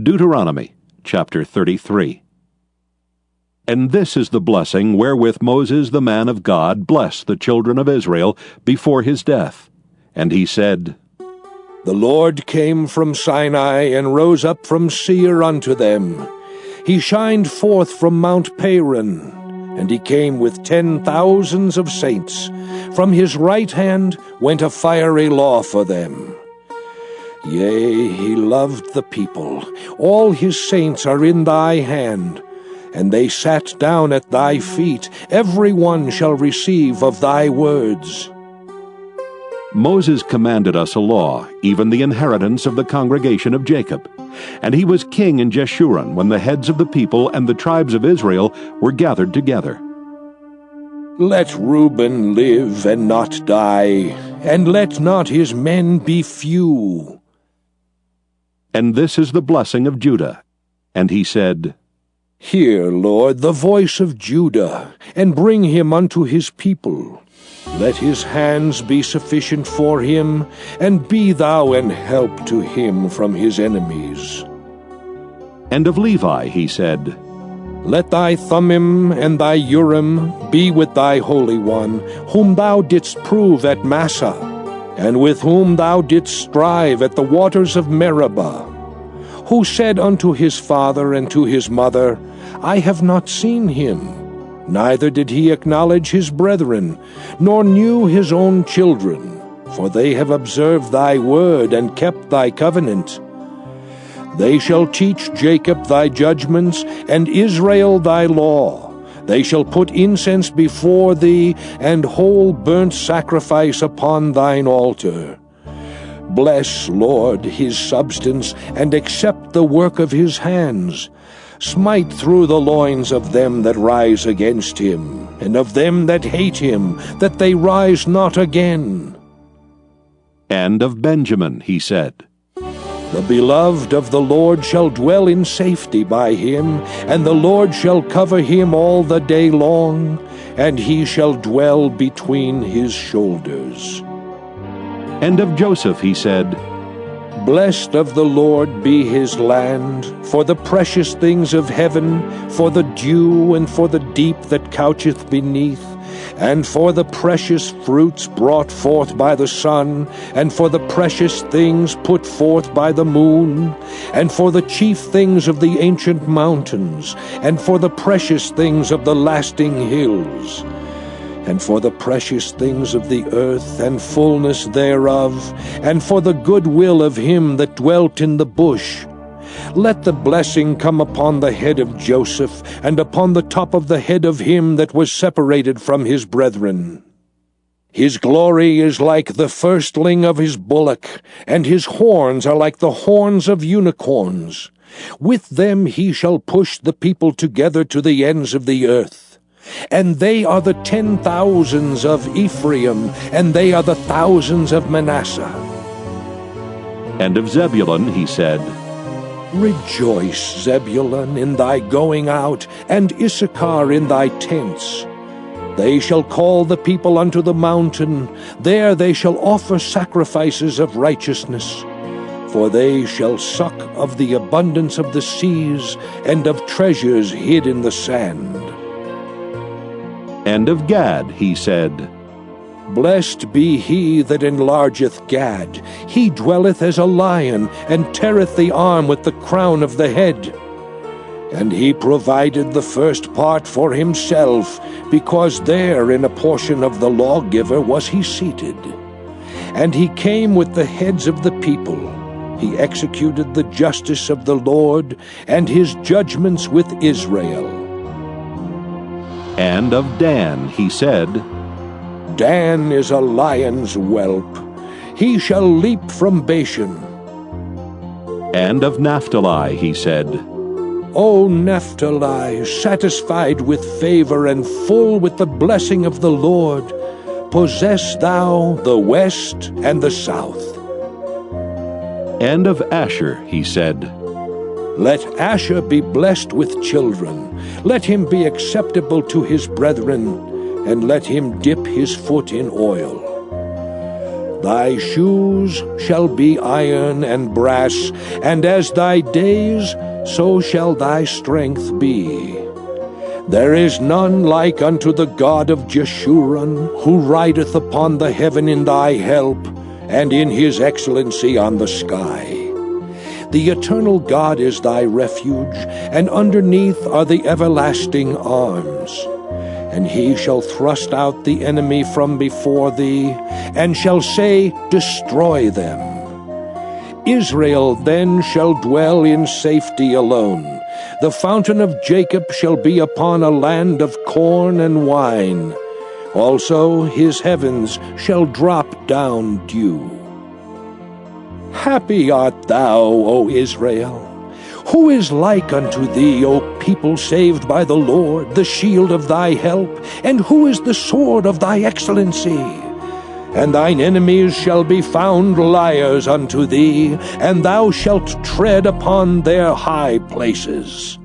Deuteronomy chapter 33. And this is the blessing wherewith Moses the man of God blessed the children of Israel before his death. And he said, The Lord came from Sinai and rose up from Seir unto them. He shined forth from Mount Paran, and he came with ten thousands of saints. From his right hand went a fiery law for them. Yea, he loved the people. All his saints are in thy hand. And they sat down at thy feet. Every one shall receive of thy words. Moses commanded us a law, even the inheritance of the congregation of Jacob. And he was king in Jeshurun when the heads of the people and the tribes of Israel were gathered together. Let Reuben live and not die, and let not his men be few. And this is the blessing of Judah. And he said, Hear, Lord, the voice of Judah, and bring him unto his people. Let his hands be sufficient for him, and be thou an help to him from his enemies. And of Levi he said, Let thy Thummim and thy Urim be with thy Holy One, whom thou didst prove at Massah and with whom thou didst strive at the waters of Meribah, who said unto his father and to his mother, I have not seen him. Neither did he acknowledge his brethren, nor knew his own children, for they have observed thy word and kept thy covenant. They shall teach Jacob thy judgments, and Israel thy law. They shall put incense before thee, and whole burnt sacrifice upon thine altar. Bless, Lord, his substance, and accept the work of his hands. Smite through the loins of them that rise against him, and of them that hate him, that they rise not again. And of Benjamin he said, the beloved of the Lord shall dwell in safety by him, and the Lord shall cover him all the day long, and he shall dwell between his shoulders. And of Joseph he said, Blessed of the Lord be his land, for the precious things of heaven, for the dew and for the deep that coucheth beneath and for the precious fruits brought forth by the sun, and for the precious things put forth by the moon, and for the chief things of the ancient mountains, and for the precious things of the lasting hills, and for the precious things of the earth and fullness thereof, and for the good will of him that dwelt in the bush, let the blessing come upon the head of Joseph, and upon the top of the head of him that was separated from his brethren. His glory is like the firstling of his bullock, and his horns are like the horns of unicorns. With them he shall push the people together to the ends of the earth. And they are the ten thousands of Ephraim, and they are the thousands of Manasseh. And of Zebulun he said, Rejoice, Zebulun, in thy going out, and Issachar in thy tents. They shall call the people unto the mountain, there they shall offer sacrifices of righteousness. For they shall suck of the abundance of the seas, and of treasures hid in the sand. And of Gad he said, Blessed be he that enlargeth Gad. He dwelleth as a lion, and teareth the arm with the crown of the head. And he provided the first part for himself, because there in a portion of the lawgiver was he seated. And he came with the heads of the people. He executed the justice of the Lord, and his judgments with Israel. And of Dan he said, Dan is a lion's whelp. He shall leap from Bashan. And of Naphtali he said, O Naphtali, satisfied with favor and full with the blessing of the Lord, possess thou the west and the south. And of Asher he said, Let Asher be blessed with children, let him be acceptable to his brethren, and let him dip his foot in oil. Thy shoes shall be iron and brass, and as thy days, so shall thy strength be. There is none like unto the God of Jeshurun, who rideth upon the heaven in thy help, and in his excellency on the sky. The eternal God is thy refuge, and underneath are the everlasting arms. And he shall thrust out the enemy from before thee, and shall say, Destroy them. Israel then shall dwell in safety alone. The fountain of Jacob shall be upon a land of corn and wine. Also his heavens shall drop down dew. Happy art thou, O Israel! Who is like unto thee, O people saved by the Lord, the shield of thy help? And who is the sword of thy excellency? And thine enemies shall be found liars unto thee, and thou shalt tread upon their high places.